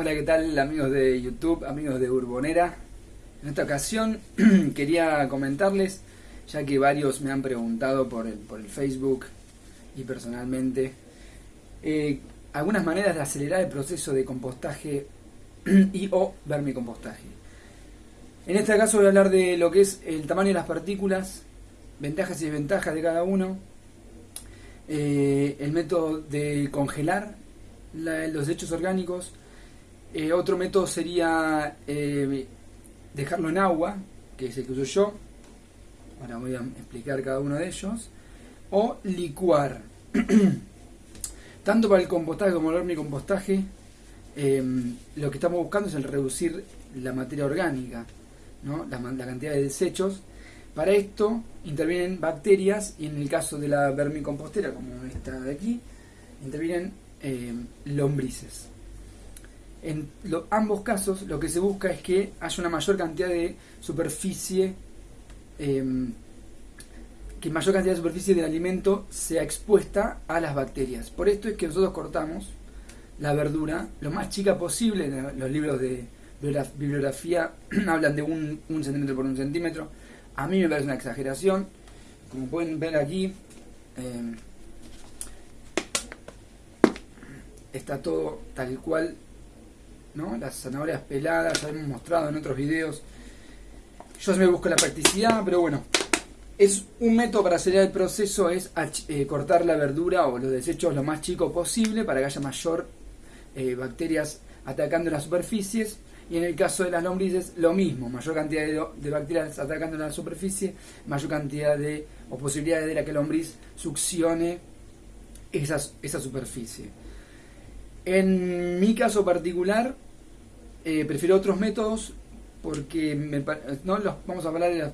Hola, ¿qué tal amigos de YouTube, amigos de Urbonera? En esta ocasión quería comentarles, ya que varios me han preguntado por el, por el Facebook y personalmente, eh, algunas maneras de acelerar el proceso de compostaje y o vermicompostaje. En este caso voy a hablar de lo que es el tamaño de las partículas, ventajas y desventajas de cada uno, eh, el método de congelar los desechos orgánicos, eh, otro método sería eh, dejarlo en agua, que es el que uso yo. Ahora voy a explicar cada uno de ellos. O licuar. Tanto para el compostaje como el vermicompostaje, eh, lo que estamos buscando es el reducir la materia orgánica, ¿no? la, la cantidad de desechos. Para esto intervienen bacterias y en el caso de la vermicompostera, como esta de aquí, intervienen lombrices. En ambos casos lo que se busca es que haya una mayor cantidad de superficie, em, que mayor cantidad de superficie del alimento sea expuesta a las bacterias. Por esto es que nosotros cortamos la verdura lo más chica posible. Los libros de bibliografía hablan de un, centímetro por un centímetro. A mí me parece una exageración. Como pueden ver aquí, em, está todo tal cual las zanahorias peladas, ya hemos mostrado en otros videos. Yo me busco la practicidad, pero bueno, es un método para acelerar el proceso, es eh, cortar la verdura o los desechos lo más chico posible para que haya mayor eh, bacterias atacando las superficies. Y en el caso de las lombrices, lo mismo, mayor cantidad de, bacterias atacando la superficie, mayor cantidad de, o posibilidades de que la lombriz succione esa superficie. En mi caso particular, eh, prefiero otros métodos porque no los, vamos a hablar de los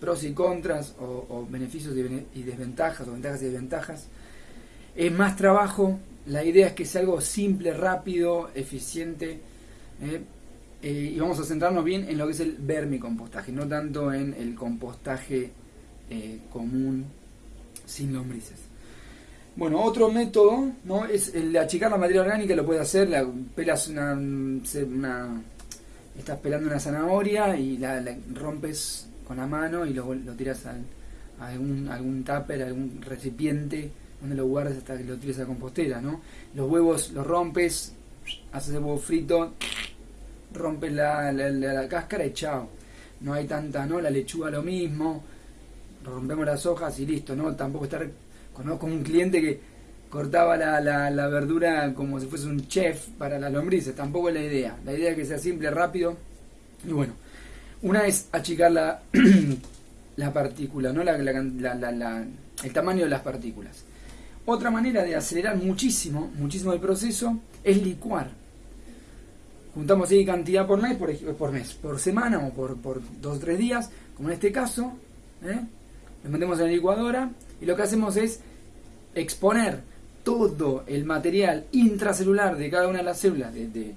pros y contras o, beneficios y desventajas o ventajas y desventajas. Es más trabajo, la idea es que sea algo simple, rápido, eficiente eh, eh, y vamos a centrarnos bien en lo que es el vermicompostaje, no tanto en el compostaje común sin lombrices. Bueno, otro método ¿no? es el de achicar la materia orgánica, lo puede hacer, la, pelas una, una, estás pelando una zanahoria y la, rompes con la mano y lo, lo tiras a algún, algún tupper, algún recipiente donde lo guardes hasta que lo tires a la compostera, ¿no? Los huevos los rompes, haces el huevo frito, rompes la, la, cáscara y chao. No hay tanta, ¿no? La lechuga lo mismo, rompemos las hojas y listo, ¿no? Tampoco estar Conozco un cliente que cortaba la, la, verdura como si fuese un chef para las lombrices. Tampoco es la idea. La idea es que sea simple, rápido. Y bueno, una es achicar la, la partícula, ¿no? La, el tamaño de las partículas. Otra manera de acelerar muchísimo, muchísimo el proceso es licuar. Juntamos ahí cantidad por mes, por, por mes, por semana o por, por dos o tres días, como en este caso. ¿eh? Lo metemos en la licuadora y lo que hacemos es exponer todo el material intracelular de cada una de las células de,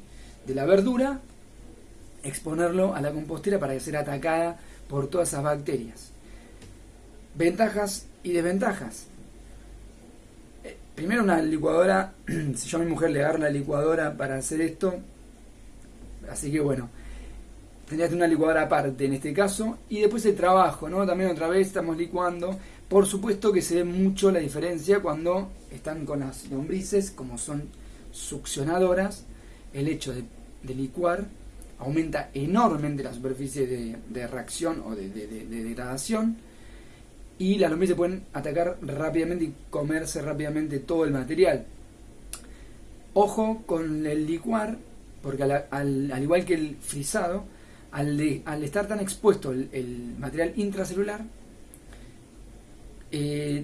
la verdura, exponerlo a la compostera para sea atacada por todas esas bacterias. Ventajas y desventajas. Eh, primero una licuadora, si yo a mi mujer le agarro la licuadora para hacer esto, así que bueno, tendría que una licuadora aparte en este caso, y después el trabajo, ¿no? También otra vez estamos licuando por supuesto que se ve mucho la diferencia cuando están con las lombrices, como son succionadoras, el hecho de, licuar aumenta enormemente la superficie de, reacción o de, degradación y las lombrices pueden atacar rápidamente y comerse rápidamente todo el material. Ojo con el licuar, porque al, igual que el frisado, al, estar tan expuesto el material intracelular, eh,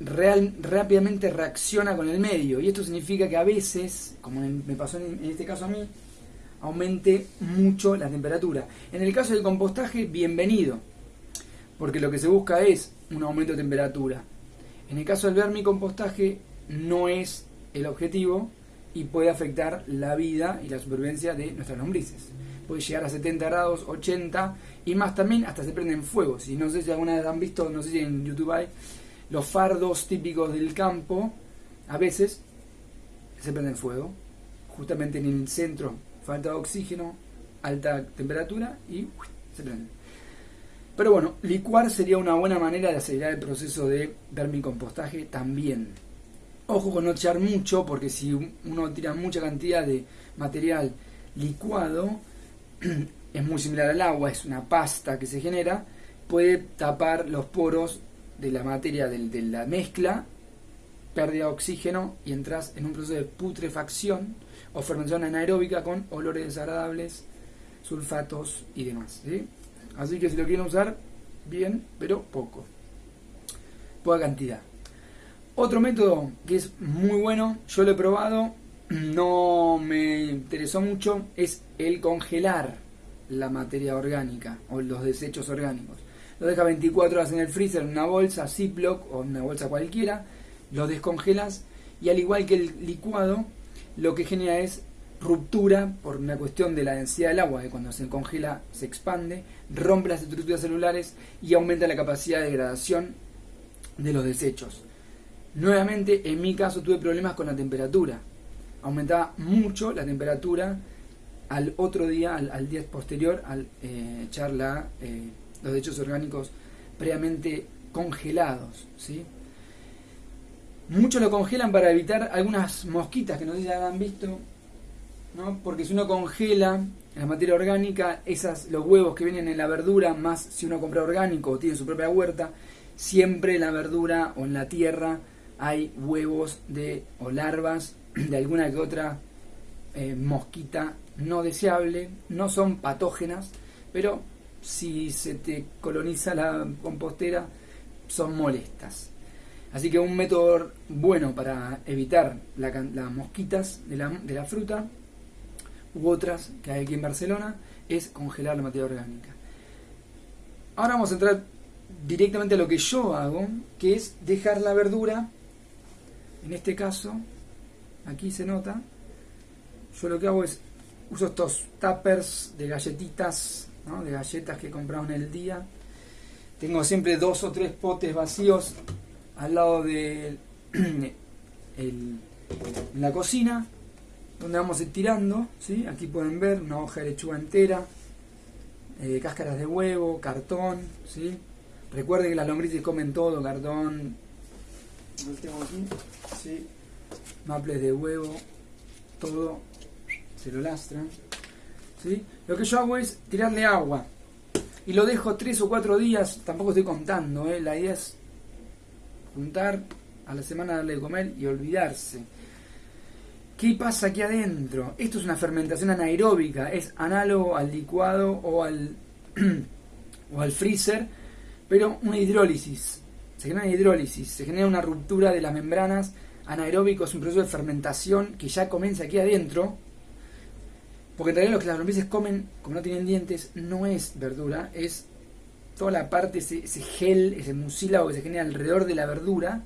real, rápidamente reacciona con el medio. Y esto significa que a veces, como me pasó en, este caso a mí, aumente mucho la temperatura. En el caso del compostaje, bienvenido, porque lo que se busca es un aumento de temperatura. En el caso del vermicompostaje, no es el objetivo y puede afectar la vida y la supervivencia de nuestras lombrices. Puede llegar a 70 grados, 80 y más también hasta se prenden fuego. Si no sé si alguna vez han visto, no sé si en YouTube hay los fardos típicos del campo, a veces se prenden fuego, justamente en el centro falta de oxígeno, alta temperatura y se prende. Pero bueno, licuar sería una buena manera de acelerar el proceso de vermicompostaje también. Ojo con no echar mucho, porque si uno tira mucha cantidad de material licuado, es muy similar al agua, es una pasta que se genera, puede tapar los poros de la materia de, la mezcla, pérdida de oxígeno y entras en un proceso de putrefacción o fermentación anaeróbica con olores desagradables, sulfatos y demás. Así que si lo quieren usar, bien, pero poco. Poca cantidad. Otro método que es muy bueno, yo lo he probado, no me interesó mucho, es el congelar la materia orgánica o los desechos orgánicos. Lo deja 24 horas en el freezer en una bolsa Ziploc o una bolsa cualquiera, lo descongelas y al igual que el licuado, lo que genera es ruptura por una cuestión de la densidad del agua, que cuando se congela se expande, rompe las estructuras celulares y aumenta la capacidad de degradación de los desechos. Nuevamente, en mi caso tuve problemas con la temperatura. Aumentaba mucho la temperatura al otro día, al, día posterior, al eh, echar eh, los desechos orgánicos previamente congelados. ¿sí? Muchos lo congelan para evitar algunas mosquitas que no sé si han visto, ¿no? porque si uno congela la materia orgánica, esas, los huevos que vienen en la verdura, más si uno compra orgánico o tiene su propia huerta, siempre en la verdura o en la tierra hay huevos de o larvas de alguna que otra eh, mosquita no deseable, no son patógenas, pero si se te coloniza la compostera son molestas. Así que un método bueno para evitar las mosquitas de la, de la fruta u otras que hay aquí en Barcelona es congelar la materia orgánica. Ahora vamos a entrar directamente a lo que yo hago, que es dejar la verdura, en este caso, aquí se nota, yo lo que hago es uso estos tuppers de galletitas, de galletas que he comprado en el día. Tengo siempre dos o tres potes vacíos al lado de la cocina, donde vamos estirando. ¿sí? Aquí pueden ver una hoja de lechuga entera, eh, cáscaras de huevo, cartón. ¿sí? Recuerden que las lombrices comen todo, cartón. Maples de huevo, todo se lo lastra. ¿sí? Lo que yo hago es tirarle agua y lo dejo tres o cuatro días, tampoco estoy contando, ¿eh? la idea es juntar a la semana darle de comer y olvidarse. ¿Qué pasa aquí adentro? Esto es una fermentación anaeróbica, es análogo al licuado o al, o al freezer, pero una hidrólisis. Se genera una hidrólisis, se genera una ruptura de las membranas. Anaeróbico es un proceso de fermentación que ya comienza aquí adentro, porque en realidad lo que las lombrices comen, como no tienen dientes, no es verdura, es toda la parte, ese, gel, ese mucílago que se genera alrededor de la verdura.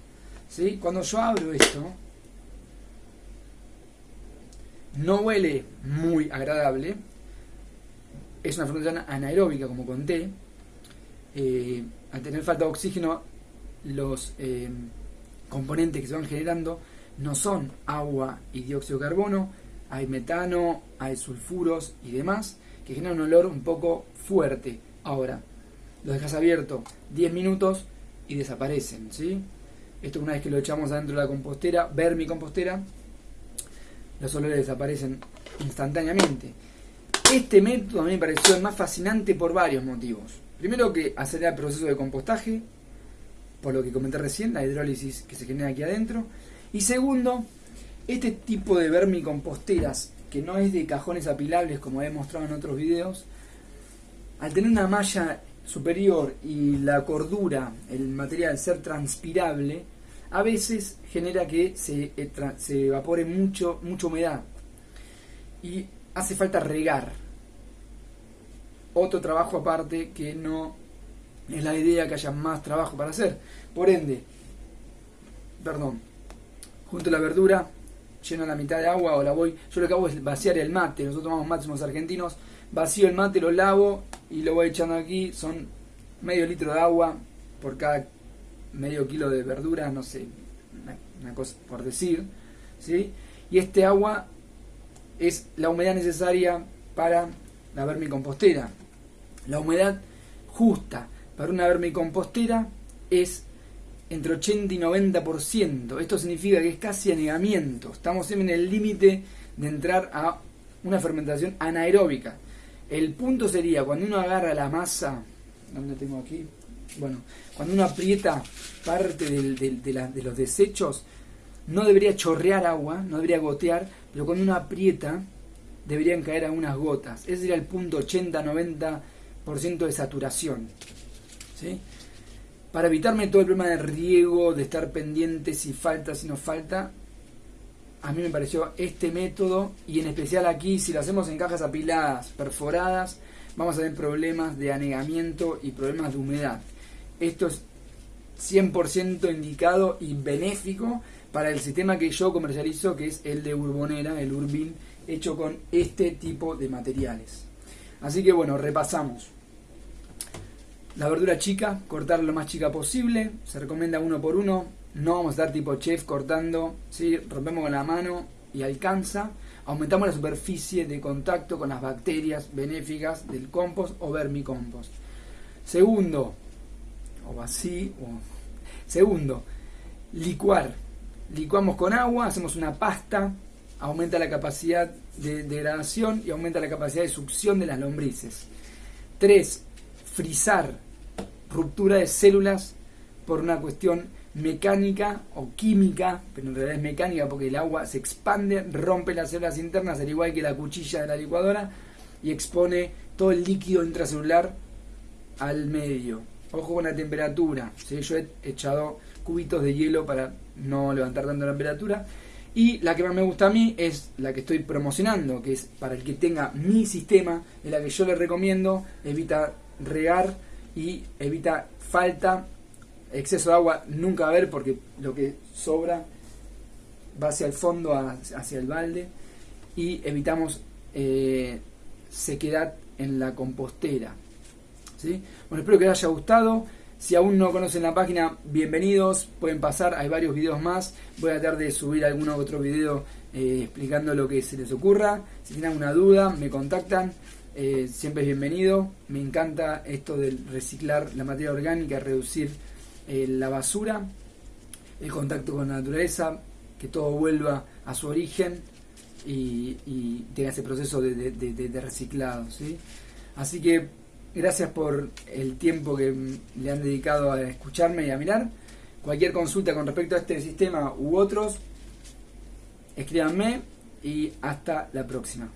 ¿sí? Cuando yo abro esto, no huele muy agradable. Es una fermentación anaeróbica, como conté. Eh, al tener falta de oxígeno, los eh, componentes que se van generando no son agua y dióxido de carbono, hay metano, hay sulfuros y demás, que generan un olor un poco fuerte. Ahora, los dejas abierto 10 minutos y desaparecen, ¿sí? Esto una vez que lo echamos adentro de la compostera, ver mi compostera, los olores desaparecen instantáneamente. Este método a mí me pareció el más fascinante por varios motivos. Primero que acelera el proceso de compostaje, por lo que comenté recién, la hidrólisis que se genera aquí adentro. Y segundo, este tipo de vermicomposteras, que no es de cajones apilables como he mostrado en otros videos, al tener una malla superior y la cordura, el material ser transpirable, a veces genera que se, eh, se evapore mucho, mucha humedad y hace falta regar. Otro trabajo aparte que no es la idea que haya más trabajo para hacer. Por ende, perdón, junto a la verdura lleno la mitad de agua o la voy. Yo lo que hago es vaciar el mate. Nosotros tomamos máximos argentinos. Vacío el mate, lo lavo y lo voy echando aquí. Son medio litro de agua por cada medio kilo de verdura, no sé, una, cosa por decir. ¿sí? Y este agua es la humedad necesaria para la vermicompostera. La humedad justa para una vermicompostera es entre 80 y 90%. Esto significa que es casi anegamiento. Estamos en el límite de entrar a una fermentación anaeróbica. El punto sería cuando uno agarra la masa, ¿dónde tengo aquí? Bueno, cuando uno aprieta parte de, los desechos, no debería chorrear agua, no debería gotear, pero cuando uno aprieta, deberían caer algunas gotas. Ese sería el punto 80-90% de saturación. Para evitarme todo el problema de riego, de estar pendiente si falta, si no falta, a mí me pareció este método y en especial aquí, si lo hacemos en cajas apiladas, perforadas, vamos a tener problemas de anegamiento y problemas de humedad. Esto es 100% indicado y benéfico para el sistema que yo comercializo, que es el de Urbonera, el Urbin, hecho con este tipo de materiales. Así que bueno, repasamos. La verdura chica, cortar lo más chica posible, se recomienda uno por uno, no vamos a estar tipo chef cortando, ¿sí? rompemos con la mano y alcanza. Aumentamos la superficie de contacto con las bacterias benéficas del compost o vermicompost. Segundo, o así, o... segundo, licuar. Licuamos con agua, hacemos una pasta, aumenta la capacidad de degradación y aumenta la capacidad de succión de las lombrices. Tres, frizar, ruptura de células por una cuestión mecánica o química, pero en realidad es mecánica porque el agua se expande, rompe las células internas, al igual que la cuchilla de la licuadora, y expone todo el líquido intracelular al medio. Ojo con la temperatura, yo he echado cubitos de hielo para no levantar tanto la temperatura. Y la que más me gusta a mí es la que estoy promocionando, que es para el que tenga mi sistema, es la que yo le recomiendo, evita regar y evita falta exceso de agua nunca haber porque lo que sobra va hacia el fondo, hacia el balde y evitamos eh, sequedad en la compostera. ¿sí? Bueno, espero que les haya gustado. Si aún no conocen la página, bienvenidos, pueden pasar, hay varios videos más. Voy a tratar de subir algún otro video eh, explicando lo que se les ocurra. Si tienen alguna duda, me contactan. Eh, siempre es bienvenido. Me encanta esto de reciclar la materia orgánica, reducir eh, la basura, el contacto con la naturaleza, que todo vuelva a su origen y, tenga ese proceso de, reciclado. ¿sí? Así que gracias por el tiempo que le han dedicado a escucharme y a mirar. Cualquier consulta con respecto a este sistema u otros, escríbanme y hasta la próxima.